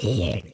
here.